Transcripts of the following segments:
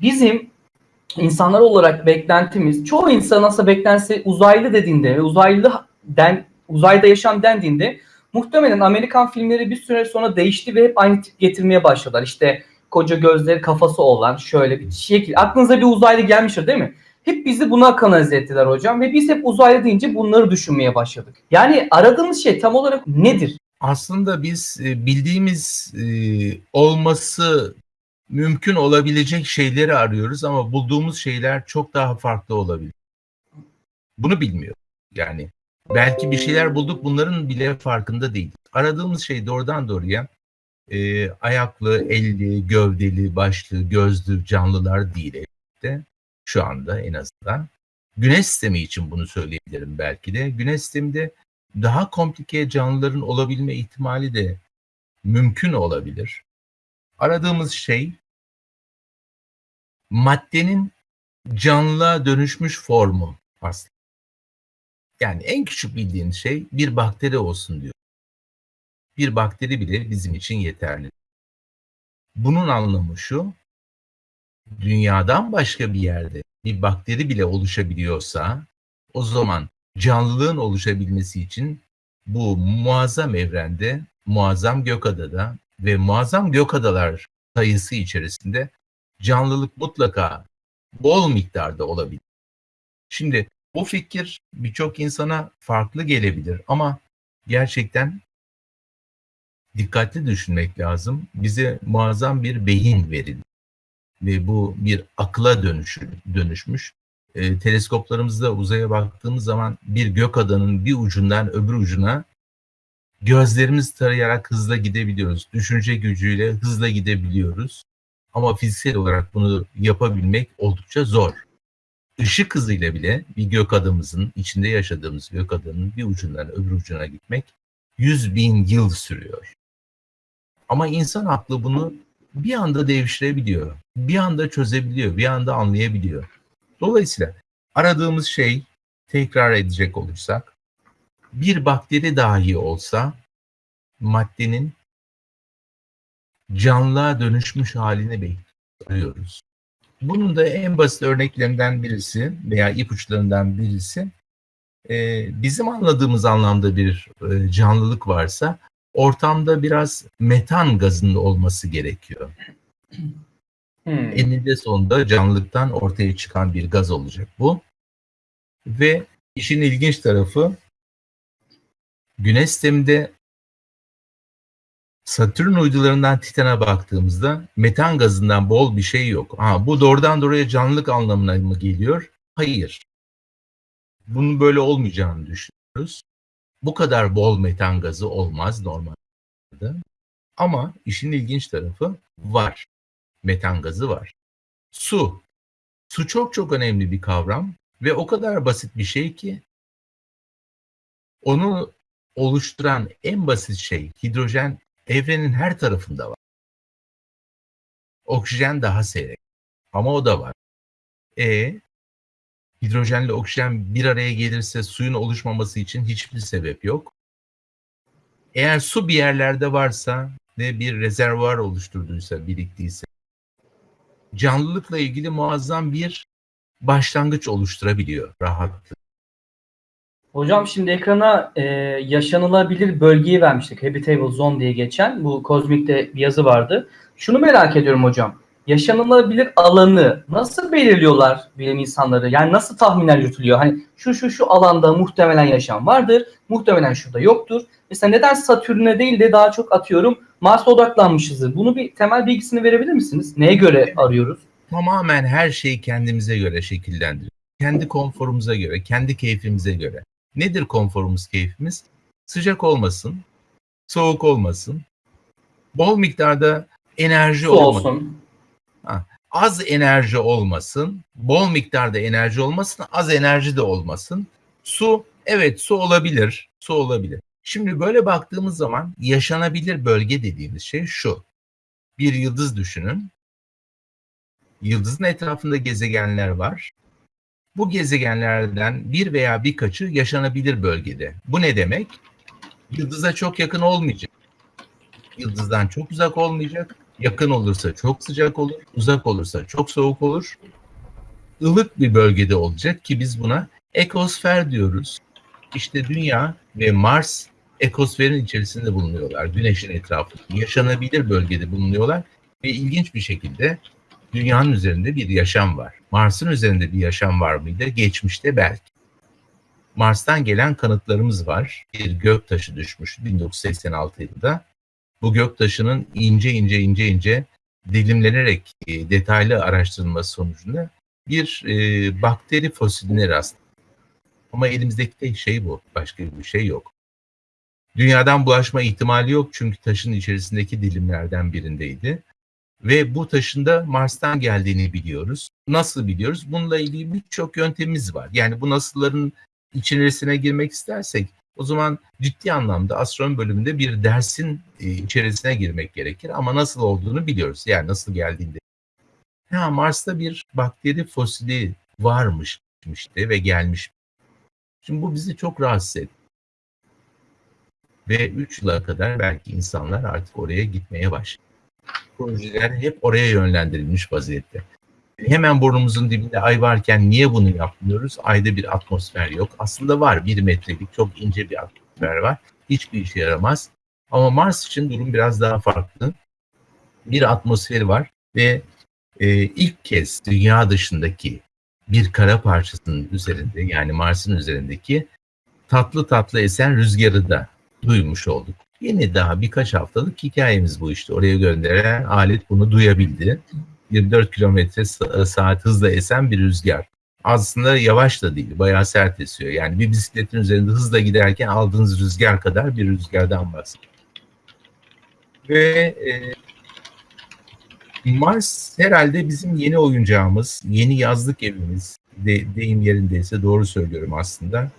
bizim insanlar olarak beklentimiz, çoğu insan aslında beklentisi uzaylı dediğinde ve uzaylı den, uzayda yaşam dendiğinde muhtemelen Amerikan filmleri bir süre sonra değişti ve hep aynı tip getirmeye başladılar. İşte koca gözleri kafası olan şöyle bir şekil. Aklınıza bir uzaylı gelmiştir değil mi? Hep bizi buna kanalize ettiler hocam ve biz hep uzaylı deyince bunları düşünmeye başladık. Yani aradığımız şey tam olarak nedir? Aslında biz e, bildiğimiz e, olması mümkün olabilecek şeyleri arıyoruz ama bulduğumuz şeyler çok daha farklı olabilir. Bunu bilmiyor. Yani belki bir şeyler bulduk bunların bile farkında değil. Aradığımız şey doğrudan doğruya e, ayaklı, elli, gövdeli, başlı, gözlü canlılar değil elbette. Şu anda en azından. Güneş sistemi için bunu söyleyebilirim belki de. Güneş sisteminde daha komplike canlıların olabilme ihtimali de mümkün olabilir. Aradığımız şey maddenin canlığa dönüşmüş formu aslında. Yani en küçük bildiğin şey bir bakteri olsun diyor. Bir bakteri bile bizim için yeterli. Bunun anlamı şu, dünyadan başka bir yerde bir bakteri bile oluşabiliyorsa o zaman canlılığın oluşabilmesi için bu muazzam evrende, muazzam gökadada ve muazzam gökadalar sayısı içerisinde canlılık mutlaka bol miktarda olabilir. Şimdi bu fikir birçok insana farklı gelebilir ama gerçekten dikkatli düşünmek lazım. Bize muazzam bir beyin verildi ve bu bir akla dönüşü, dönüşmüş. E, teleskoplarımızda uzaya baktığımız zaman bir gök adanın bir ucundan öbür ucuna gözlerimiz tarayarak hızla gidebiliyoruz. Düşünce gücüyle hızla gidebiliyoruz. Ama fiziksel olarak bunu yapabilmek oldukça zor. Işık hızıyla bile bir gök adamımızın, içinde yaşadığımız gök adanın bir ucundan öbür ucuna gitmek 100 bin yıl sürüyor. Ama insan aklı bunu bir anda devşirebiliyor. Bir anda çözebiliyor, bir anda anlayabiliyor. Dolayısıyla aradığımız şey tekrar edecek olursak bir bakteri dahi olsa maddenin canlığa dönüşmüş halini bekliyoruz. Bunun da en basit örneklerinden birisi veya ipuçlarından birisi e, bizim anladığımız anlamda bir e, canlılık varsa ortamda biraz metan gazının olması gerekiyor. Hmm. Eninde sonunda canlılıktan ortaya çıkan bir gaz olacak bu. Ve işin ilginç tarafı Güneş sisteminde Satürn uydularından Titan'a baktığımızda metan gazından bol bir şey yok. Ha, bu doğrudan doğruya canlılık anlamına mı geliyor? Hayır. Bunun böyle olmayacağını düşünüyoruz. Bu kadar bol metan gazı olmaz normalde. Ama işin ilginç tarafı var. Metan gazı var. Su. Su çok çok önemli bir kavram ve o kadar basit bir şey ki onu oluşturan en basit şey hidrojen evrenin her tarafında var. Oksijen daha seyrek ama o da var. E hidrojenle oksijen bir araya gelirse suyun oluşmaması için hiçbir sebep yok. Eğer su bir yerlerde varsa ve bir rezervuar oluşturduysa, biriktiyse canlılıkla ilgili muazzam bir başlangıç oluşturabiliyor rahatlıkla. Hocam şimdi ekrana e, yaşanılabilir bölgeyi vermiştik. Habitable Zone diye geçen. Bu kozmikte bir yazı vardı. Şunu merak ediyorum hocam. Yaşanılabilir alanı nasıl belirliyorlar bilim insanları? Yani nasıl tahminler yürütülüyor? Hani şu şu şu alanda muhtemelen yaşam vardır. Muhtemelen şurada yoktur. Mesela neden Satürn'e değil de daha çok atıyorum Mars'a odaklanmışızdır? Bunu bir temel bilgisini verebilir misiniz? Neye göre arıyoruz? Tamamen her şeyi kendimize göre şekillendiriyoruz. Kendi konforumuza göre, kendi keyfimize göre. Nedir konforumuz, keyfimiz? Sıcak olmasın, soğuk olmasın, bol miktarda enerji olmasın. Ha, az enerji olmasın, bol miktarda enerji olmasın, az enerji de olmasın. Su, evet su olabilir, su olabilir. Şimdi böyle baktığımız zaman yaşanabilir bölge dediğimiz şey şu. Bir yıldız düşünün. Yıldızın etrafında gezegenler var. Bu gezegenlerden bir veya birkaçı yaşanabilir bölgede. Bu ne demek? Yıldıza çok yakın olmayacak. Yıldızdan çok uzak olmayacak Yakın olursa çok sıcak olur, uzak olursa çok soğuk olur. Ilık bir bölgede olacak ki biz buna ekosfer diyoruz. İşte Dünya ve Mars ekosferin içerisinde bulunuyorlar. Güneşin etrafında yaşanabilir bölgede bulunuyorlar ve ilginç bir şekilde dünyanın üzerinde bir yaşam var. Mars'ın üzerinde bir yaşam var mıydı? Geçmişte belki. Mars'tan gelen kanıtlarımız var. Bir gök taşı düşmüş 1986 yılında. Bu gök taşının ince ince ince ince dilimlenerek e, detaylı araştırılması sonucunda bir e, bakteri fosiline rastlandı. Ama elimizdeki tek şey bu. Başka bir şey yok. Dünyadan bulaşma ihtimali yok çünkü taşın içerisindeki dilimlerden birindeydi. Ve bu taşın da Mars'tan geldiğini biliyoruz. Nasıl biliyoruz? Bununla ilgili birçok yöntemimiz var. Yani bu nasılların içerisine girmek istersek o zaman ciddi anlamda astronomi bölümünde bir dersin e, içerisine girmek gerekir. Ama nasıl olduğunu biliyoruz. Yani nasıl geldiğinde. Ha, Mars'ta bir bakteri fosili varmış ve gelmiş. Şimdi bu bizi çok rahatsız etti. Ve 3 yıla kadar belki insanlar artık oraya gitmeye başladı. Projeler hep oraya yönlendirilmiş vaziyette. Hemen burnumuzun dibinde ay varken niye bunu yapmıyoruz? Ayda bir atmosfer yok. Aslında var bir metrelik çok ince bir atmosfer var. Hiçbir işe yaramaz. Ama Mars için durum biraz daha farklı. Bir atmosferi var ve e, ilk kez dünya dışındaki bir kara parçasının üzerinde yani Mars'ın üzerindeki tatlı tatlı esen rüzgarı da duymuş olduk. Yeni daha birkaç haftalık hikayemiz bu işte. Oraya gönderen alet bunu duyabildi. 24 kilometre saat hızla esen bir rüzgar. Aslında yavaş da değil, bayağı sert esiyor. Yani bir bisikletin üzerinde hızla giderken aldığınız rüzgar kadar bir rüzgardan bahsediyor. Ve e, Mars herhalde bizim yeni oyuncağımız, yeni yazlık evimiz. De, deyim yerindeyse doğru söylüyorum aslında.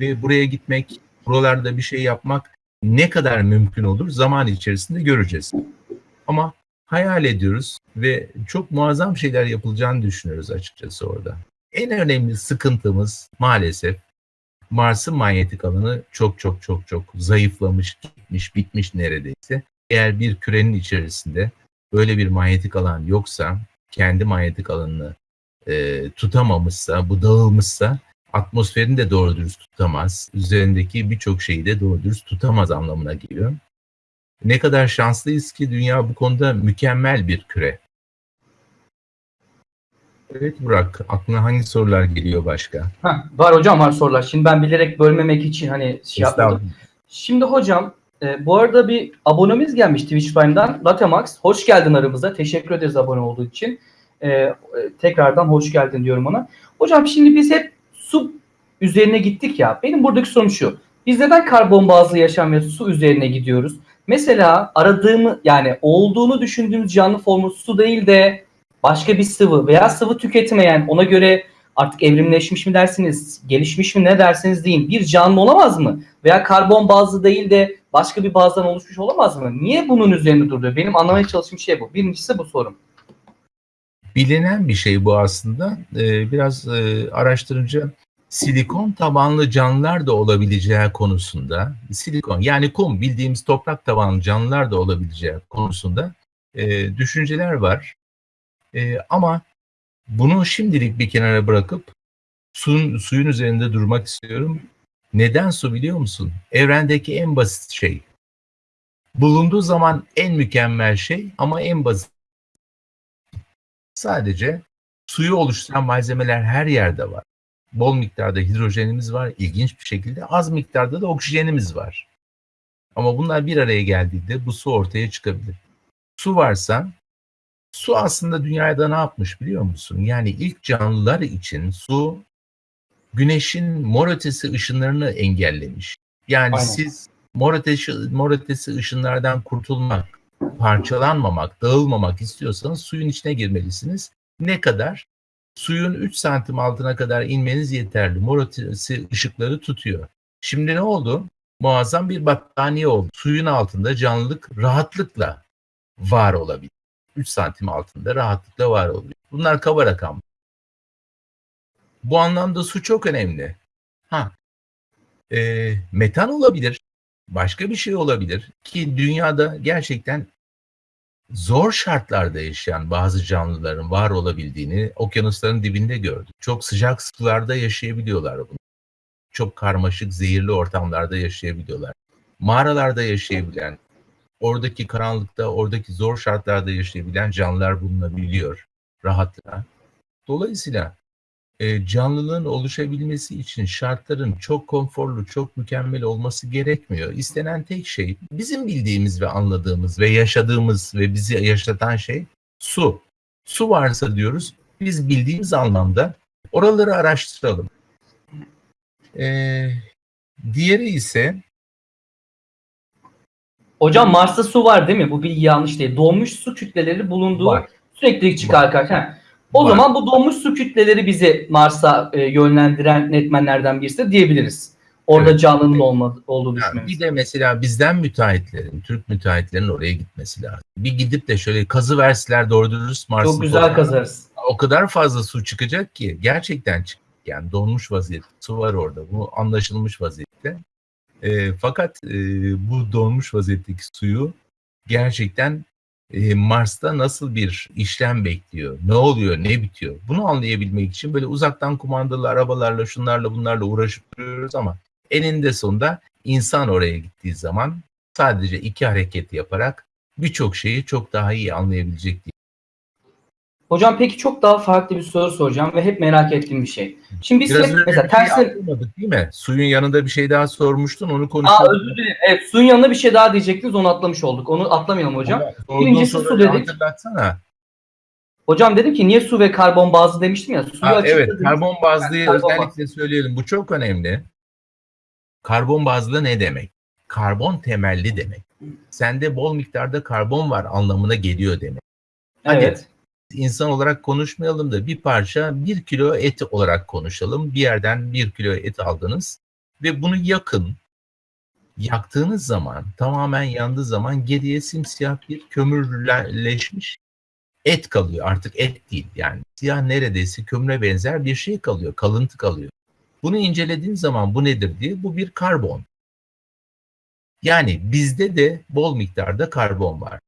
Ve buraya gitmek, buralarda bir şey yapmak ne kadar mümkün olur zaman içerisinde göreceğiz. Ama hayal ediyoruz ve çok muazzam şeyler yapılacağını düşünüyoruz açıkçası orada. En önemli sıkıntımız maalesef Mars'ın manyetik alanı çok çok çok çok zayıflamış, gitmiş, bitmiş neredeyse. Eğer bir kürenin içerisinde böyle bir manyetik alan yoksa, kendi manyetik alanını e, tutamamışsa, bu dağılmışsa atmosferini de doğru dürüst tutamaz. Üzerindeki birçok şeyi de doğru dürüst tutamaz anlamına geliyor. Ne kadar şanslıyız ki dünya bu konuda mükemmel bir küre. Evet Burak, aklına hangi sorular geliyor başka? Heh, var hocam var sorular. Şimdi ben bilerek bölmemek için hani şey yapmadım. Şimdi hocam e, bu arada bir abonemiz gelmiş Twitch Prime'dan. Latemax. Hoş geldin aramıza. Teşekkür ederiz abone olduğu için. E, e, tekrardan hoş geldin diyorum ona. Hocam şimdi biz hep su üzerine gittik ya. Benim buradaki sorum şu. Biz neden karbon bazlı yaşam ve su üzerine gidiyoruz? Mesela aradığımı yani olduğunu düşündüğümüz canlı formu su değil de başka bir sıvı veya sıvı tüketmeyen ona göre artık evrimleşmiş mi dersiniz, gelişmiş mi ne dersiniz deyin bir canlı olamaz mı? Veya karbon bazlı değil de başka bir bazdan oluşmuş olamaz mı? Niye bunun üzerinde duruyor? Benim anlamaya çalıştığım şey bu. Birincisi bu sorum. Bilinen bir şey bu aslında. Ee, biraz e, araştırınca silikon tabanlı canlılar da olabileceği konusunda, silikon yani kum bildiğimiz toprak tabanlı canlılar da olabileceği konusunda e, düşünceler var. E, ama bunu şimdilik bir kenara bırakıp suyun, suyun üzerinde durmak istiyorum. Neden su biliyor musun? Evrendeki en basit şey. Bulunduğu zaman en mükemmel şey ama en basit. Sadece suyu oluşturan malzemeler her yerde var. Bol miktarda hidrojenimiz var. İlginç bir şekilde az miktarda da oksijenimiz var. Ama bunlar bir araya geldiğinde bu su ortaya çıkabilir. Su varsa su aslında dünyada ne yapmış biliyor musun? Yani ilk canlılar için su güneşin mor ötesi ışınlarını engellemiş. Yani Aynen. siz mor ötesi, mor ötesi ışınlardan kurtulmak, parçalanmamak, dağılmamak istiyorsanız suyun içine girmelisiniz. Ne kadar? Suyun 3 santim altına kadar inmeniz yeterli. Mor ışıkları tutuyor. Şimdi ne oldu? Muazzam bir battaniye oldu. Suyun altında canlılık rahatlıkla var olabilir. 3 santim altında rahatlıkla var olabilir. Bunlar kaba rakam. Bu anlamda su çok önemli. Ha, e, metan olabilir, başka bir şey olabilir ki dünyada gerçekten zor şartlarda yaşayan bazı canlıların var olabildiğini okyanusların dibinde gördük. Çok sıcak sularda yaşayabiliyorlar bunu. Çok karmaşık, zehirli ortamlarda yaşayabiliyorlar. Mağaralarda yaşayabilen, oradaki karanlıkta, oradaki zor şartlarda yaşayabilen canlılar bulunabiliyor rahatlıkla. Dolayısıyla e, canlılığın oluşabilmesi için şartların çok konforlu, çok mükemmel olması gerekmiyor. İstenen tek şey bizim bildiğimiz ve anladığımız ve yaşadığımız ve bizi yaşatan şey su. Su varsa diyoruz biz bildiğimiz anlamda oraları araştıralım. E, diğeri ise Hocam Mars'ta su var değil mi? Bu bilgi yanlış değil. Donmuş su kütleleri bulunduğu Var. sürekli çıkar karşıma. O Var. zaman bu donmuş su kütleleri bizi Mars'a e, yönlendiren netmenlerden birisi de diyebiliriz. Orada Evet. canlının olmadı, olduğu Yani düşünmemiz. bir de mesela bizden müteahhitlerin, Türk müteahhitlerin oraya gitmesi lazım. Bir gidip de şöyle kazı verseler doğru dürüst Mars'ın Çok güzel toprağına, kazarız. O kadar fazla su çıkacak ki gerçekten çık. Yani donmuş vaziyette su var orada. Bu anlaşılmış vaziyette. E, fakat e, bu donmuş vaziyetteki suyu gerçekten e, Mars'ta nasıl bir işlem bekliyor? Ne oluyor? Ne bitiyor? Bunu anlayabilmek için böyle uzaktan kumandalı arabalarla, şunlarla bunlarla uğraşıp duruyoruz ama eninde sonunda insan oraya gittiği zaman sadece iki hareket yaparak birçok şeyi çok daha iyi anlayabilecek diye. Hocam peki çok daha farklı bir soru soracağım ve hep merak ettiğim bir şey. Şimdi biz Biraz hep mesela şey atlamadık değil mi? Suyun yanında bir şey daha sormuştun onu Aa konuşalım. özür dilerim. Evet suyun yanına bir şey daha diyecektiniz onu atlamış olduk. Onu atlamayalım hocam. Sorduğun Birincisi su dedik. Hatırlatsana. Hocam dedim ki niye su ve karbon bazlı demiştim ya. Suyu Ha, evet, karbon bazlıyı Karbon özellikle söyleyelim. Bu çok önemli. Karbon bazlı ne demek? Karbon temelli demek. Sende bol miktarda karbon var anlamına geliyor demek. Hadi Evet. İnsan olarak konuşmayalım da bir parça bir kilo et olarak konuşalım. Bir yerden bir kilo et aldınız ve bunu yakın. Yaktığınız zaman tamamen yandığı zaman geriye simsiyah bir kömürleşmiş et kalıyor. Artık et değil yani siyah neredeyse kömüre benzer bir şey kalıyor. Kalıntı kalıyor. Bunu incelediğin zaman bu nedir diye bu bir karbon. Yani bizde de bol miktarda karbon var.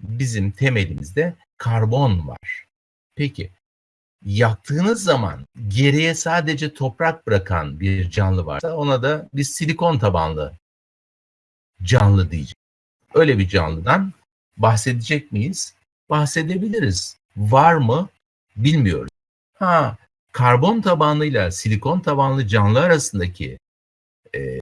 Bizim temelimizde karbon var. Peki yaktığınız zaman geriye sadece toprak bırakan bir canlı varsa ona da biz silikon tabanlı canlı diyeceğiz. Öyle bir canlıdan bahsedecek miyiz? Bahsedebiliriz. Var mı? Bilmiyoruz. Ha, karbon tabanlıyla silikon tabanlı canlı arasındaki e,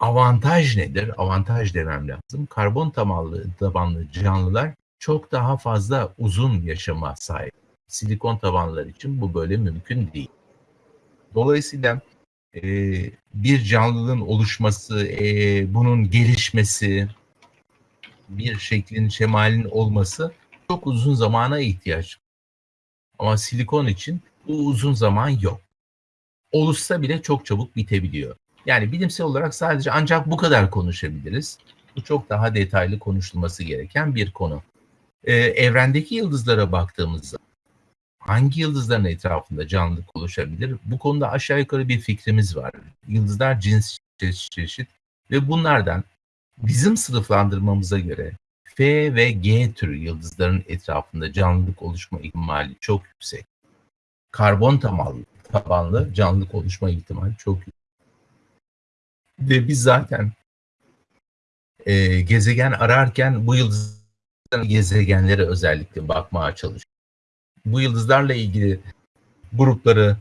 avantaj nedir? Avantaj demem lazım. Karbon tabanlı, tabanlı canlılar çok daha fazla uzun yaşama sahip. Silikon tabanlılar için bu böyle mümkün değil. Dolayısıyla e, bir canlılığın oluşması, e, bunun gelişmesi, bir şeklin, şemalin olması çok uzun zamana ihtiyaç. Ama silikon için bu uzun zaman yok. Oluşsa bile çok çabuk bitebiliyor. Yani bilimsel olarak sadece ancak bu kadar konuşabiliriz. Bu çok daha detaylı konuşulması gereken bir konu. Ee, evrendeki yıldızlara baktığımızda hangi yıldızların etrafında canlılık oluşabilir? Bu konuda aşağı yukarı bir fikrimiz var. Yıldızlar cins çeşit çeşit ve bunlardan bizim sınıflandırmamıza göre F ve G türü yıldızların etrafında canlılık oluşma ihtimali çok yüksek. Karbon tabanlı, tabanlı canlılık oluşma ihtimali çok yüksek. Ve biz zaten e, gezegen ararken bu yıldızların gezegenlere özellikle bakmaya çalışıyoruz. Bu yıldızlarla ilgili grupları,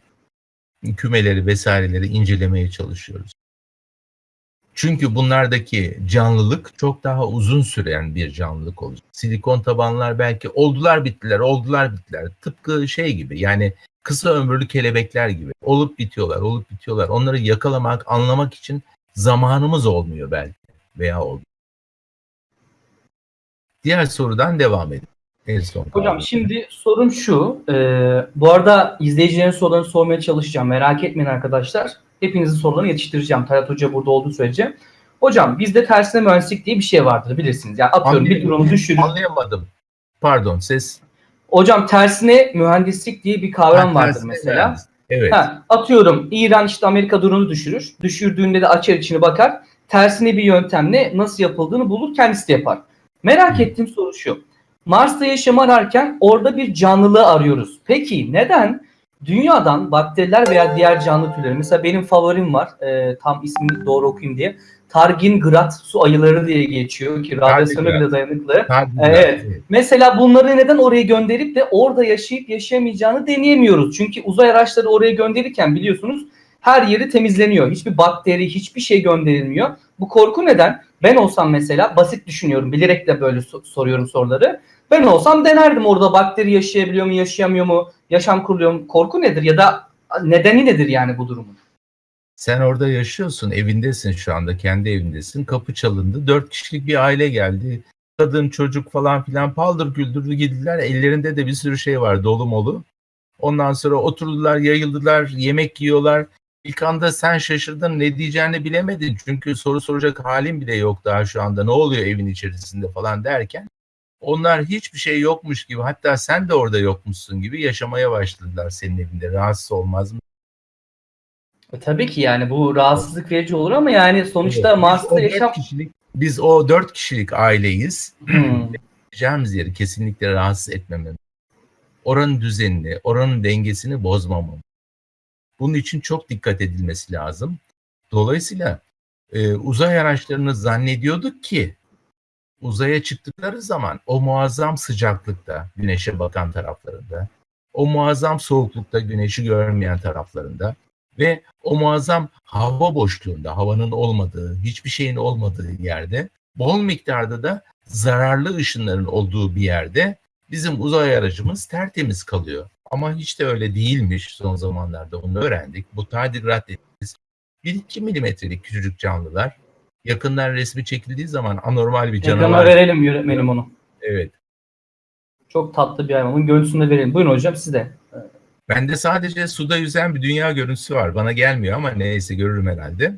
kümeleri vesaireleri incelemeye çalışıyoruz. Çünkü bunlardaki canlılık çok daha uzun süren bir canlılık olacak. Silikon tabanlar belki oldular bittiler, oldular bittiler. Tıpkı şey gibi yani kısa ömürlü kelebekler gibi. Olup bitiyorlar, olup bitiyorlar. Onları yakalamak, anlamak için zamanımız olmuyor belki veya olmuyor. Diğer sorudan devam edelim. En son Hocam kaldı. şimdi sorum şu. e, bu arada izleyicilerin sorularını sormaya çalışacağım. Merak etmeyin arkadaşlar. Hepinizin sorularını yetiştireceğim. Talat Hoca burada olduğu sürece. Hocam bizde tersine mühendislik diye bir şey vardır bilirsiniz. Yani atıyorum bir Anlayamadım. drone'u düşürür. Anlayamadım. Pardon ses. Hocam tersine mühendislik diye bir kavram Ha, vardır mesela. mühendis. Evet. Ha, atıyorum İran işte Amerika drone'u düşürür. Düşürdüğünde de açar içini bakar. Tersine bir yöntemle nasıl yapıldığını bulur kendisi de yapar. Merak ettiğim soru şu. Mars'ta yaşam ararken orada bir canlılığı arıyoruz. Peki neden dünyadan bakteriler veya diğer canlı türleri mesela benim favorim var e, tam ismini doğru okuyayım diye Targingrat su ayıları diye geçiyor ki radyasyona bile dayanıklı. Tardigrad, Evet. Mesela bunları neden oraya gönderip de orada yaşayıp yaşayamayacağını deneyemiyoruz. Çünkü uzay araçları oraya gönderirken biliyorsunuz her yeri temizleniyor. Hiçbir bakteri, hiçbir şey gönderilmiyor. Bu korku neden? Ben olsam mesela basit düşünüyorum. Bilerek de böyle so- soruyorum soruları. Ben olsam denerdim orada bakteri yaşayabiliyor mu, yaşayamıyor mu, yaşam kuruluyor mu? Korku nedir ya da nedeni nedir yani bu durumun? Sen orada yaşıyorsun, evindesin şu anda, kendi evindesin. Kapı çalındı, dört kişilik bir aile geldi. Kadın, çocuk falan filan paldır güldürdü gittiler. Ellerinde de bir sürü şey var, dolu molu. Ondan sonra oturdular, yayıldılar, yemek yiyorlar. İlk anda sen şaşırdın, ne diyeceğini bilemedin. Çünkü soru soracak halin bile yok daha şu anda. Ne oluyor evin içerisinde falan derken. Onlar hiçbir şey yokmuş gibi, hatta sen de orada yokmuşsun gibi yaşamaya başladılar senin evinde. Rahatsız olmaz mı? E, tabii ki yani bu rahatsızlık verici olur ama yani sonuçta Evet, Mars'ta yaşam... kişilik, biz o dört kişilik aileyiz. Hmm. Yeri kesinlikle rahatsız etmememiz. Oranın düzenini, oranın dengesini bozmamamız. Bunun için çok dikkat edilmesi lazım. Dolayısıyla e, uzay araçlarını zannediyorduk ki uzaya çıktıkları zaman o muazzam sıcaklıkta güneşe bakan taraflarında, o muazzam soğuklukta güneşi görmeyen taraflarında ve o muazzam hava boşluğunda, havanın olmadığı, hiçbir şeyin olmadığı yerde bol miktarda da zararlı ışınların olduğu bir yerde bizim uzay aracımız tertemiz kalıyor. Ama hiç de öyle değilmiş son zamanlarda onu öğrendik. Bu tardigrat dediğimiz 1-2 milimetrelik küçücük canlılar yakından resmi çekildiği zaman anormal bir Ekrana canavar. verelim yönetmenim onu. Evet. Çok tatlı bir hayvan. Görüntüsünü de verelim. Buyurun hocam siz de. Bende sadece suda yüzen bir dünya görüntüsü var. Bana gelmiyor ama neyse görürüm herhalde.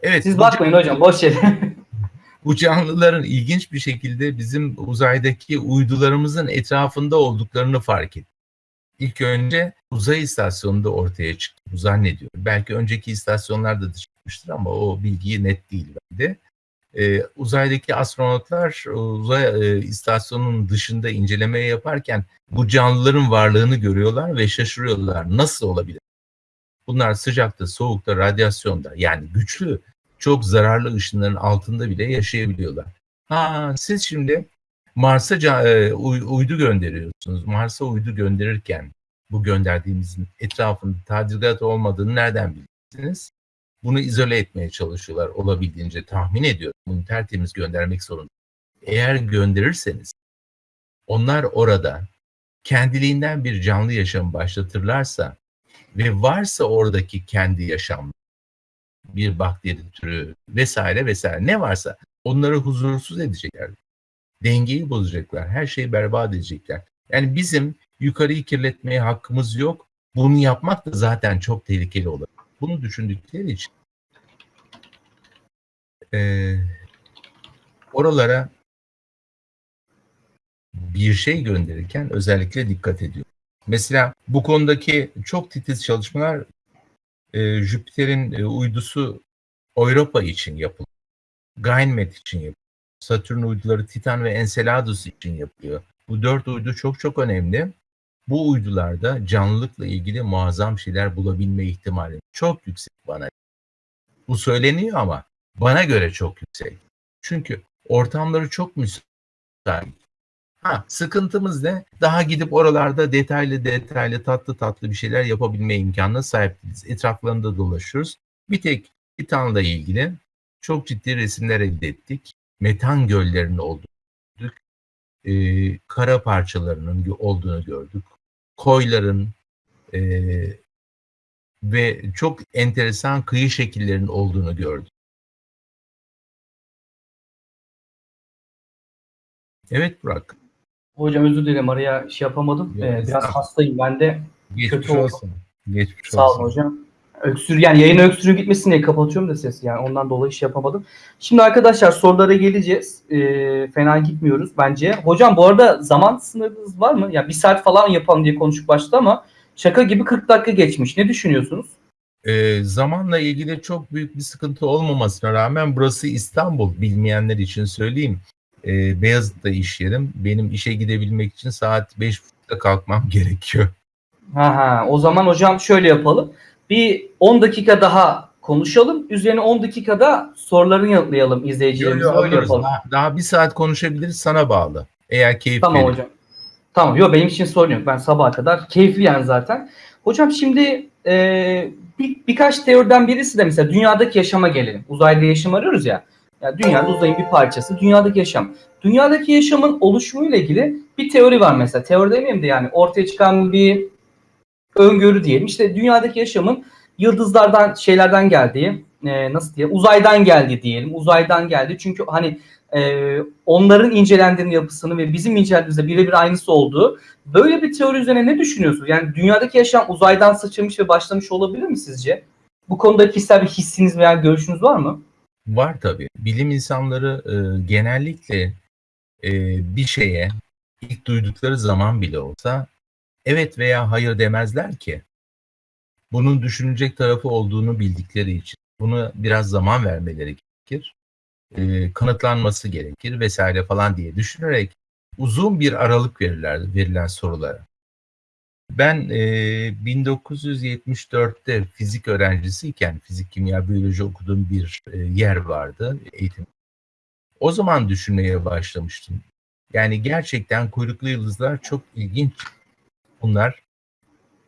Evet. Siz bakmayın hocam boş yere. bu canlıların ilginç bir şekilde bizim uzaydaki uydularımızın etrafında olduklarını fark ettim. İlk önce uzay istasyonunda ortaya çıktı. Zannediyorum. Belki önceki istasyonlarda da çıkmıştır ama o bilgiyi net değil bende. Ee, uzaydaki astronotlar uzay e, istasyonunun dışında inceleme yaparken bu canlıların varlığını görüyorlar ve şaşırıyorlar. Nasıl olabilir? Bunlar sıcakta, soğukta, radyasyonda yani güçlü, çok zararlı ışınların altında bile yaşayabiliyorlar. Ha, siz şimdi Mars'a e, uy- uydu gönderiyorsunuz. Mars'a uydu gönderirken bu gönderdiğimizin etrafında tadilat olmadığını nereden bilirsiniz? Bunu izole etmeye çalışıyorlar olabildiğince tahmin ediyorum. Bunu tertemiz göndermek zorunda. Eğer gönderirseniz onlar orada kendiliğinden bir canlı yaşam başlatırlarsa ve varsa oradaki kendi yaşam bir bakteri türü vesaire vesaire ne varsa onları huzursuz edecekler. Dengeyi bozacaklar. Her şeyi berbat edecekler. Yani bizim yukarıyı kirletmeye hakkımız yok. Bunu yapmak da zaten çok tehlikeli olur. Bunu düşündükleri için eee, oralara bir şey gönderirken özellikle dikkat ediyor. Mesela bu konudaki çok titiz çalışmalar e, Jüpiter'in e, uydusu Europa için yapılıyor. Ganymed için yapılıyor. Satürn uyduları Titan ve Enceladus için yapılıyor. Bu dört uydu çok çok önemli. Bu uydularda canlılıkla ilgili muazzam şeyler bulabilme ihtimali çok yüksek bana. Bu söyleniyor ama bana göre çok yüksek. Çünkü ortamları çok müsait. Ha, sıkıntımız ne? Daha gidip oralarda detaylı detaylı tatlı tatlı bir şeyler yapabilme imkanına sahip değiliz. Etraflarında dolaşıyoruz. Bir tek Titan'la ilgili çok ciddi resimler elde ettik. Metan göllerinin olduğunu gördük. Ee, kara parçalarının olduğunu gördük. Koyların e, ve çok enteresan kıyı şekillerinin olduğunu gördük. Evet Burak. Hocam özür dilerim araya şey yapamadım. Ee, biraz hastayım ben de. Geçmiş Kötü oldu. olsun. Geçmiş Sağ olsun. olun hocam. Öksür yani yayın öksürüğü gitmesin diye kapatıyorum da sesi yani ondan dolayı şey yapamadım. Şimdi arkadaşlar sorulara geleceğiz. Ee, fena gitmiyoruz bence. Hocam bu arada zaman sınırınız var mı? Ya bir saat falan yapalım diye konuşup başladı ama şaka gibi 40 dakika geçmiş. Ne düşünüyorsunuz? Ee, zamanla ilgili çok büyük bir sıkıntı olmamasına rağmen burası İstanbul bilmeyenler için söyleyeyim. e, Beyazıt'ta iş yerim. Benim işe gidebilmek için saat 5.30'da kalkmam gerekiyor. Ha ha. O zaman hocam şöyle yapalım. Bir 10 dakika daha konuşalım. Üzerine 10 dakikada sorularını yanıtlayalım izleyicilerimize. Yo, yo, Öyle alırız. yapalım. Daha, daha bir saat konuşabiliriz sana bağlı. Eğer keyif Tamam verir. hocam. Tamam. Yok benim için sorun yok. Ben sabaha kadar keyifli yani zaten. Hocam şimdi e, bir, birkaç teoriden birisi de mesela dünyadaki yaşama gelelim. Uzayda yaşam arıyoruz ya. Ya dünyada uzayın bir parçası. Dünyadaki yaşam. Dünyadaki yaşamın oluşumuyla ilgili bir teori var mesela. Teori demeyeyim de yani ortaya çıkan bir öngörü diyelim. İşte dünyadaki yaşamın yıldızlardan şeylerden geldiği, e, nasıl diye uzaydan geldi diyelim. Uzaydan geldi. Çünkü hani e, onların incelendiğinin yapısını ve bizim incelediğimizde birebir aynısı olduğu böyle bir teori üzerine ne düşünüyorsunuz? Yani dünyadaki yaşam uzaydan sıçramış ve başlamış olabilir mi sizce? Bu konuda kişisel bir hissiniz veya görüşünüz var mı? Var tabii. Bilim insanları e, genellikle e, bir şeye ilk duydukları zaman bile olsa evet veya hayır demezler ki. Bunun düşünecek tarafı olduğunu bildikleri için. Bunu biraz zaman vermeleri gerekir. E, kanıtlanması gerekir vesaire falan diye düşünerek uzun bir aralık verirler verilen sorulara. Ben e, 1974'te fizik öğrencisiyken fizik, kimya, biyoloji okuduğum bir e, yer vardı eğitim. O zaman düşünmeye başlamıştım. Yani gerçekten kuyruklu yıldızlar çok ilginç. Bunlar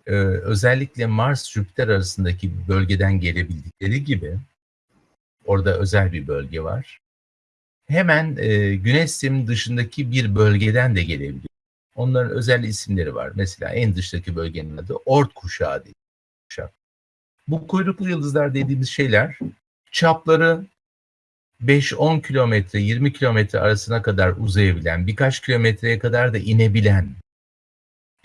e, özellikle Mars-Jüpiter arasındaki bölgeden gelebildikleri gibi orada özel bir bölge var. Hemen e, Güneş sisteminin dışındaki bir bölgeden de gelebiliyor. Onların özel isimleri var. Mesela en dıştaki bölgenin adı Oort kuşağı diye. Bu kuyruklu yıldızlar dediğimiz şeyler çapları 5-10 kilometre, 20 kilometre arasına kadar uzayabilen, birkaç kilometreye kadar da inebilen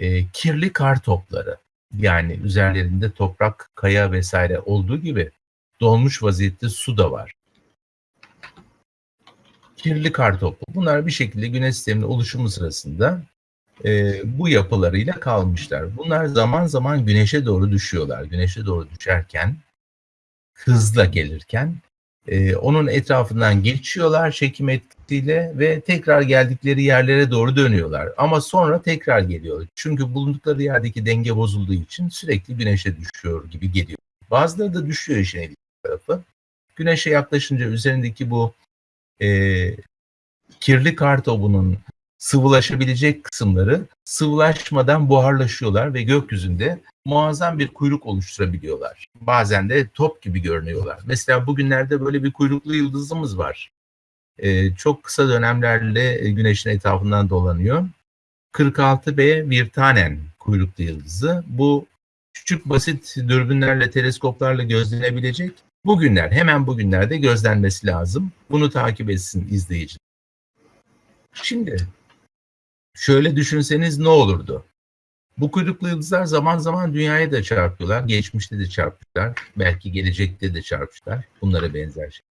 e, kirli kar topları. Yani üzerlerinde toprak, kaya vesaire olduğu gibi dolmuş vaziyette su da var. Kirli kar topu. Bunlar bir şekilde güneş sisteminin oluşumu sırasında e, bu yapılarıyla kalmışlar. Bunlar zaman zaman güneşe doğru düşüyorlar. Güneşe doğru düşerken, hızla gelirken e, onun etrafından geçiyorlar çekim etkisiyle ve tekrar geldikleri yerlere doğru dönüyorlar. Ama sonra tekrar geliyor. Çünkü bulundukları yerdeki denge bozulduğu için sürekli güneşe düşüyor gibi geliyor. Bazıları da düşüyor işin ilginç tarafı. Güneşe yaklaşınca üzerindeki bu e, kirli kar topunun sıvılaşabilecek kısımları sıvılaşmadan buharlaşıyorlar ve gökyüzünde muazzam bir kuyruk oluşturabiliyorlar. Bazen de top gibi görünüyorlar. Mesela bugünlerde böyle bir kuyruklu yıldızımız var. Ee, çok kısa dönemlerle güneşin etrafından dolanıyor. 46B Virtanen kuyruklu yıldızı. Bu küçük basit dürbünlerle, teleskoplarla gözlenebilecek. Bugünler, hemen bugünlerde gözlenmesi lazım. Bunu takip etsin izleyici. Şimdi şöyle düşünseniz ne olurdu? Bu kuyruklu yıldızlar zaman zaman dünyaya da çarpıyorlar. Geçmişte de çarpmışlar. Belki gelecekte de çarpmışlar. Bunlara benzer şey.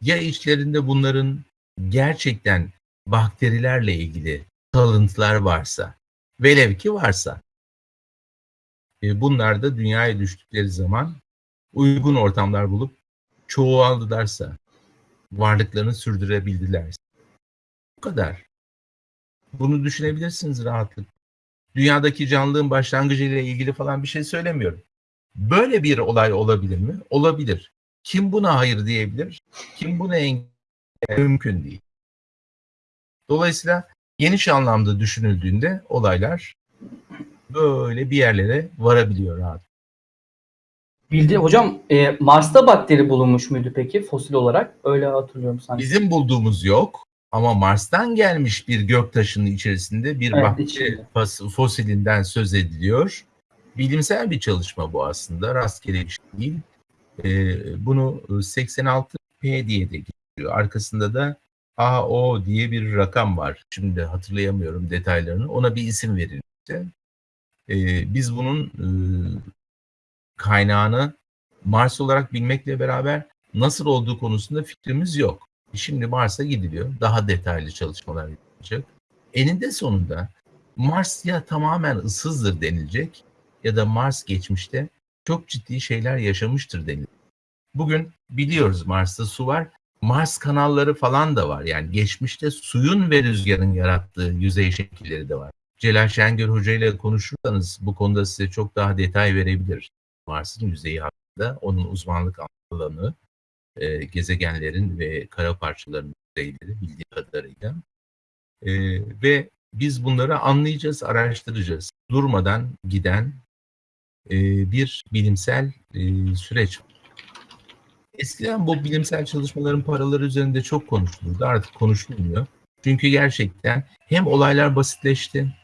Ya içlerinde bunların gerçekten bakterilerle ilgili kalıntılar varsa, velev ki varsa, e, bunlar da dünyaya düştükleri zaman uygun ortamlar bulup çoğaldılarsa, varlıklarını sürdürebildilerse. Bu kadar. Bunu düşünebilirsiniz rahatlıkla. Dünyadaki canlılığın başlangıcıyla ilgili falan bir şey söylemiyorum. Böyle bir olay olabilir mi? Olabilir. Kim buna hayır diyebilir? Kim buna engel mümkün değil. Dolayısıyla geniş anlamda düşünüldüğünde olaylar böyle bir yerlere varabiliyor rahat. Bildi hocam e, Mars'ta bakteri bulunmuş muydu peki fosil olarak? Öyle hatırlıyorum sanki. Bizim bulduğumuz yok ama Mars'tan gelmiş bir göktaşının içerisinde bir Evet, bakteri içinde. fos- fosilinden söz ediliyor. Bilimsel bir çalışma bu aslında. Rastgele bir şey değil. Ee, bunu 86P diye de geçiyor. Arkasında da AO diye bir rakam var. Şimdi hatırlayamıyorum detaylarını. Ona bir isim verilmişti. Ee, biz bunun e, kaynağını Mars olarak bilmekle beraber nasıl olduğu konusunda fikrimiz yok. Şimdi Mars'a gidiliyor. Daha detaylı çalışmalar yapılacak. Eninde sonunda Mars ya tamamen ıssızdır denilecek ya da Mars geçmişte çok ciddi şeyler yaşamıştır denilecek. Bugün biliyoruz Mars'ta su var. Mars kanalları falan da var. Yani geçmişte suyun ve rüzgarın yarattığı yüzey şekilleri de var. Celal Şengör Hoca ile konuşursanız bu konuda size çok daha detay verebilir. Mars'ın yüzeyi hakkında onun uzmanlık alanı, e, gezegenlerin ve kara parçalarının yüzeyleri bildiği kadarıyla. E, ve biz bunları anlayacağız, araştıracağız. Durmadan giden e, bir bilimsel e, süreç. Eskiden bu bilimsel çalışmaların paraları üzerinde çok konuşulurdu. Artık konuşulmuyor. Çünkü gerçekten hem olaylar basitleşti,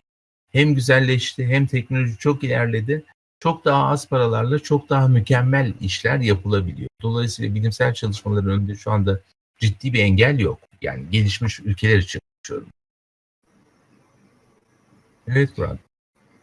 hem güzelleşti, hem teknoloji çok ilerledi. Çok daha az paralarla çok daha mükemmel işler yapılabiliyor. Dolayısıyla bilimsel çalışmaların önünde şu anda ciddi bir engel yok. Yani gelişmiş ülkeler için konuşuyorum. Evet Murat.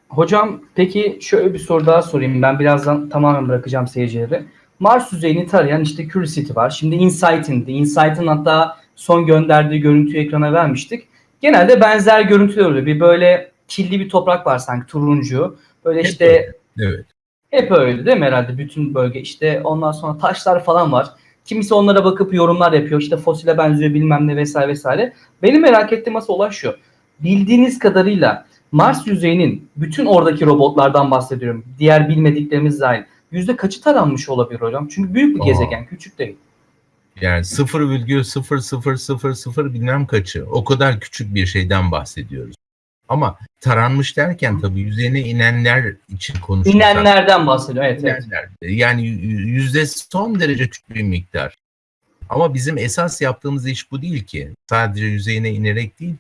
Hocam peki şöyle bir soru daha sorayım. Ben birazdan tamamen bırakacağım seyircileri. Mars yüzeyini tarayan işte Curiosity var. Şimdi Insight'indi. Insight'ın hatta son gönderdiği görüntüyü ekrana vermiştik. Genelde benzer görüntüler oluyor. Bir böyle kirli bir toprak var sanki turuncu. Böyle işte. Evet. hep öyle değil mi herhalde bütün bölge. İşte ondan sonra taşlar falan var. Kimisi onlara bakıp yorumlar yapıyor. İşte fosile benziyor bilmem ne vesaire vesaire. Benim merak ettiğim asıl olay şu. Bildiğiniz kadarıyla Mars yüzeyinin bütün oradaki robotlardan bahsediyorum. Diğer bilmediklerimiz dahil. Yüzde kaçı taranmış olabilir hocam? Çünkü büyük bir Aa. gezegen, küçük değil. Yani 0,0000 bilmem kaçı. O kadar küçük bir şeyden bahsediyoruz. Ama taranmış derken tabii yüzeyine inenler için konuşursak. İnenlerden bahsediyor. Evet, evet. İnenler. Yani yüzde son derece küçük bir miktar. Ama bizim esas yaptığımız iş bu değil ki. Sadece yüzeyine inerek değil.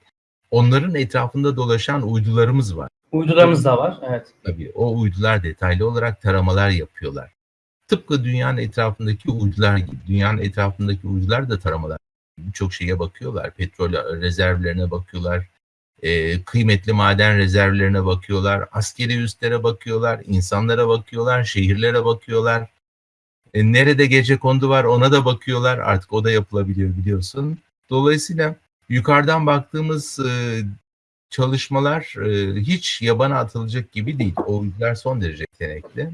Onların etrafında dolaşan uydularımız var. Uydularımız da var. Evet. Tabii o uydular detaylı olarak taramalar yapıyorlar. Tıpkı dünyanın etrafındaki uydular gibi. Dünyanın etrafındaki uydular da taramalar. Birçok şeye bakıyorlar. Petrol rezervlerine bakıyorlar. E, kıymetli maden rezervlerine bakıyorlar. Askeri üslere bakıyorlar. insanlara bakıyorlar. Şehirlere bakıyorlar. E, nerede gece kondu var ona da bakıyorlar. Artık o da yapılabiliyor biliyorsun. Dolayısıyla yukarıdan baktığımız e, çalışmalar e, hiç yabana atılacak gibi değil. O uydular son derece yetenekli.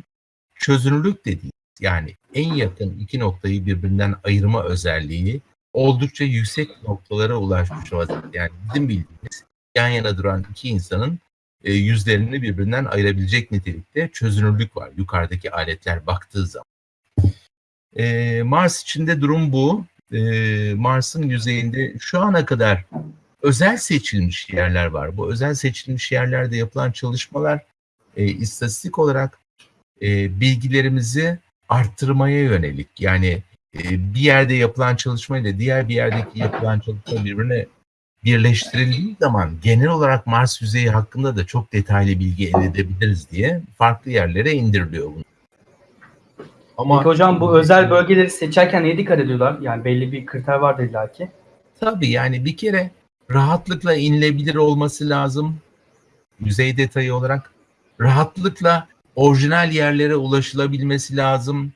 Çözünürlük de değil. Yani en yakın iki noktayı birbirinden ayırma özelliği oldukça yüksek noktalara ulaşmış vaziyette. Yani bizim bildiğimiz yan yana duran iki insanın e, yüzlerini birbirinden ayırabilecek nitelikte çözünürlük var yukarıdaki aletler baktığı zaman. E, Mars içinde durum bu. E, Mars'ın yüzeyinde şu ana kadar özel seçilmiş yerler var. Bu özel seçilmiş yerlerde yapılan çalışmalar e, istatistik olarak e, bilgilerimizi arttırmaya yönelik. Yani e, bir yerde yapılan çalışma ile diğer bir yerdeki yapılan çalışma birbirine birleştirildiği zaman genel olarak Mars yüzeyi hakkında da çok detaylı bilgi elde edebiliriz diye farklı yerlere indiriliyor bunu. Ama Peki hocam bu özel bölgeleri seçerken neye dikkat ediyorlar? Yani belli bir kriter vardır illa ki. Tabii yani bir kere rahatlıkla inilebilir olması lazım. Yüzey detayı olarak rahatlıkla orijinal yerlere ulaşılabilmesi lazım.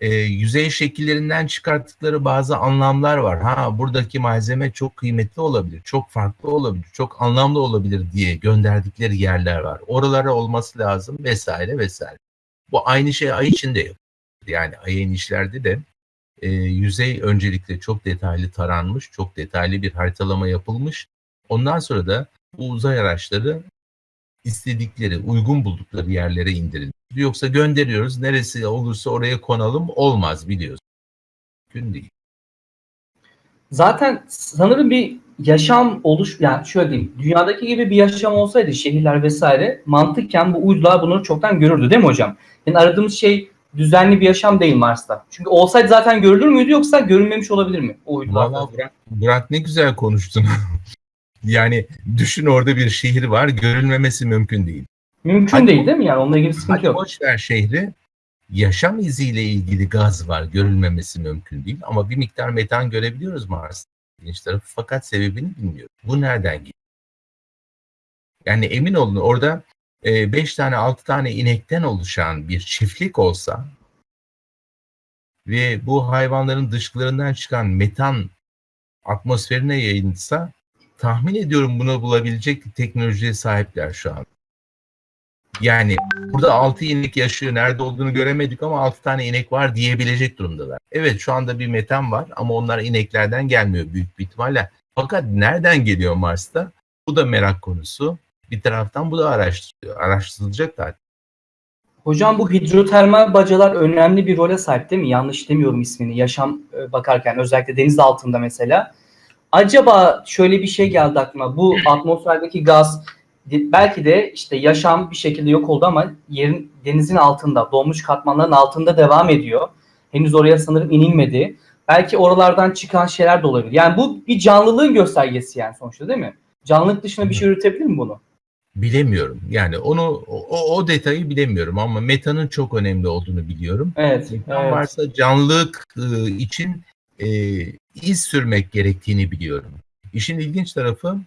Ee, yüzey şekillerinden çıkarttıkları bazı anlamlar var. Ha buradaki malzeme çok kıymetli olabilir, çok farklı olabilir, çok anlamlı olabilir diye gönderdikleri yerler var. Oralara olması lazım vesaire vesaire. Bu aynı şey ay içinde yapılıyor. Yani ay inişlerde de e, yüzey öncelikle çok detaylı taranmış, çok detaylı bir haritalama yapılmış. Ondan sonra da bu uzay araçları istedikleri, uygun buldukları yerlere indirilmiş. Yoksa gönderiyoruz, neresi olursa oraya konalım olmaz biliyoruz. Mümkün değil. Zaten sanırım bir yaşam oluş yani şöyle diyeyim dünyadaki gibi bir yaşam olsaydı şehirler vesaire mantıken bu uydular bunları çoktan görürdü değil mi hocam? Yani aradığımız şey düzenli bir yaşam değil Mars'ta. Çünkü olsaydı zaten görülür müydü yoksa görünmemiş olabilir mi o uydular? Valla Burak, Burak ne güzel konuştun. yani düşün orada bir şehir var, görülmemesi mümkün değil. Mümkün Hadi- değil değil mi yani? Onunla ilgili sıkıntı Hadi yok. boş ver şehri, yaşam iziyle ilgili gaz var, görülmemesi mümkün değil. Ama bir miktar metan görebiliyoruz Mars'ın ilginç tarafı fakat sebebini bilmiyoruz. Bu nereden geliyor? Yani emin olun orada 5 tane 6 tane inekten oluşan bir çiftlik olsa ve bu hayvanların dışkılarından çıkan metan atmosferine yayılsa tahmin ediyorum bunu bulabilecek teknolojiye sahipler şu an. Yani burada 6 inek yaşıyor. Nerede olduğunu göremedik ama 6 tane inek var diyebilecek durumdalar. Evet şu anda bir metan var ama onlar ineklerden gelmiyor büyük bir ihtimalle. Fakat nereden geliyor Mars'ta? Bu da merak konusu. Bir taraftan bu da araştırılıyor. Araştırılacak zaten. Hocam bu hidrotermal bacalar önemli bir role sahip değil mi? Yanlış demiyorum ismini. Yaşam e, bakarken özellikle deniz altında mesela. Acaba şöyle bir şey geldi aklıma. Bu atmosferdeki gaz belki de işte yaşam bir şekilde yok oldu ama yerin denizin altında, donmuş katmanların altında devam ediyor. Henüz oraya sanırım inilmedi. Belki oralardan çıkan şeyler de olabilir. Yani bu bir canlılığın göstergesi yani sonuçta değil mi? Canlılık dışında bir şey üretebilir mi bunu? Bilemiyorum. Yani onu o, o detayı bilemiyorum ama metanın çok önemli olduğunu biliyorum. Evet. Metan evet. varsa canlılık e, için e, iz sürmek gerektiğini biliyorum. İşin ilginç tarafı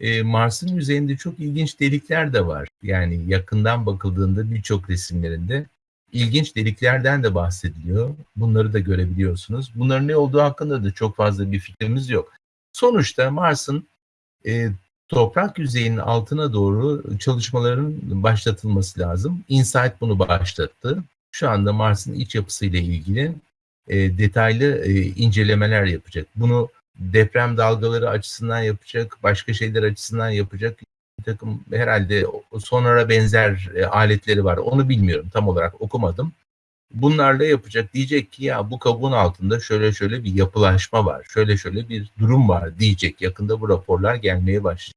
e, Mars'ın yüzeyinde çok ilginç delikler de var. Yani yakından bakıldığında birçok resimlerinde ilginç deliklerden de bahsediliyor. Bunları da görebiliyorsunuz. Bunların ne olduğu hakkında da çok fazla bir fikrimiz yok. Sonuçta Mars'ın e, toprak yüzeyinin altına doğru çalışmaların başlatılması lazım. InSight bunu başlattı. Şu anda Mars'ın iç yapısıyla ilgili e, detaylı e, incelemeler yapacak. Bunu deprem dalgaları açısından yapacak, başka şeyler açısından yapacak bir takım herhalde sonara benzer e, aletleri var. Onu bilmiyorum tam olarak okumadım. Bunlarla yapacak diyecek ki ya bu kabuğun altında şöyle şöyle bir yapılaşma var, şöyle şöyle bir durum var diyecek. Yakında bu raporlar gelmeye başlayacak.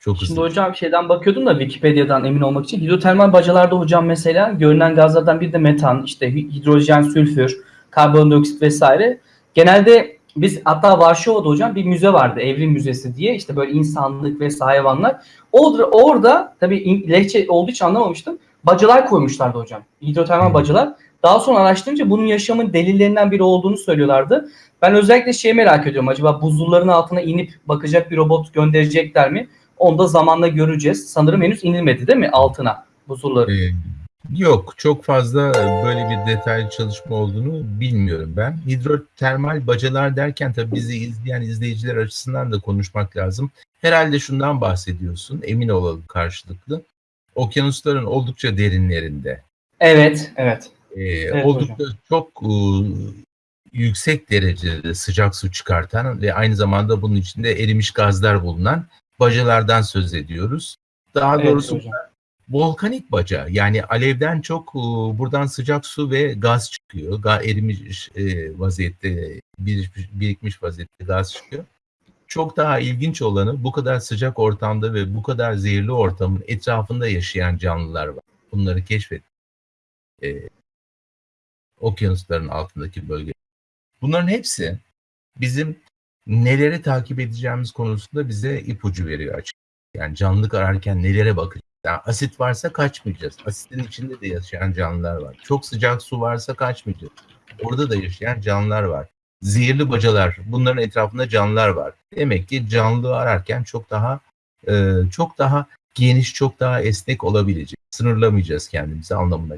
Çok Şimdi hızlı. hocam şeyden bakıyordum da Wikipedia'dan emin olmak için. Hidrotermal bacalarda hocam mesela görünen gazlardan bir de metan, işte hi- hidrojen, sülfür, karbondioksit vesaire. Genelde biz hatta Varşova'da hocam bir müze vardı. Evrim Müzesi diye. işte böyle insanlık ve hayvanlar. Orada, orada tabii lehçe olduğu için anlamamıştım. Bacalar koymuşlardı hocam. Hidrotermal Hı. bacalar. Daha sonra araştırınca bunun yaşamın delillerinden biri olduğunu söylüyorlardı. Ben özellikle şeyi merak ediyorum. Acaba buzulların altına inip bakacak bir robot gönderecekler mi? Onu da zamanla göreceğiz. Sanırım henüz inilmedi değil mi altına buzulları? Ee, Yok, çok fazla böyle bir detaylı çalışma olduğunu bilmiyorum ben. Hidrotermal bacalar derken tabii bizi izleyen izleyiciler açısından da konuşmak lazım. Herhalde şundan bahsediyorsun, emin olalım karşılıklı. Okyanusların oldukça derinlerinde, Evet, evet. e, oldukça çok e, yüksek derecede sıcak su çıkartan ve aynı zamanda bunun içinde erimiş gazlar bulunan bacalardan söz ediyoruz. Daha Evet doğrusu hocam. Volkanik baca yani alevden çok e, buradan sıcak su ve gaz çıkıyor. Ga erimiş e, vaziyette birikmiş, vaziyette gaz çıkıyor. Çok daha ilginç olanı bu kadar sıcak ortamda ve bu kadar zehirli ortamın etrafında yaşayan canlılar var. Bunları keşfet. E, okyanusların altındaki bölge. Bunların hepsi bizim neleri takip edeceğimiz konusunda bize ipucu veriyor açık. Yani canlılık ararken nelere bakacağız? Yani asit varsa kaçmayacağız. Asitin içinde de yaşayan canlılar var. Çok sıcak su varsa kaçmayacağız. Orada da yaşayan canlılar var. Zehirli bacalar, bunların etrafında canlılar var. Demek ki canlılığı ararken çok daha e, çok daha geniş, çok daha esnek olabilecek. Sınırlamayacağız kendimizi anlamına.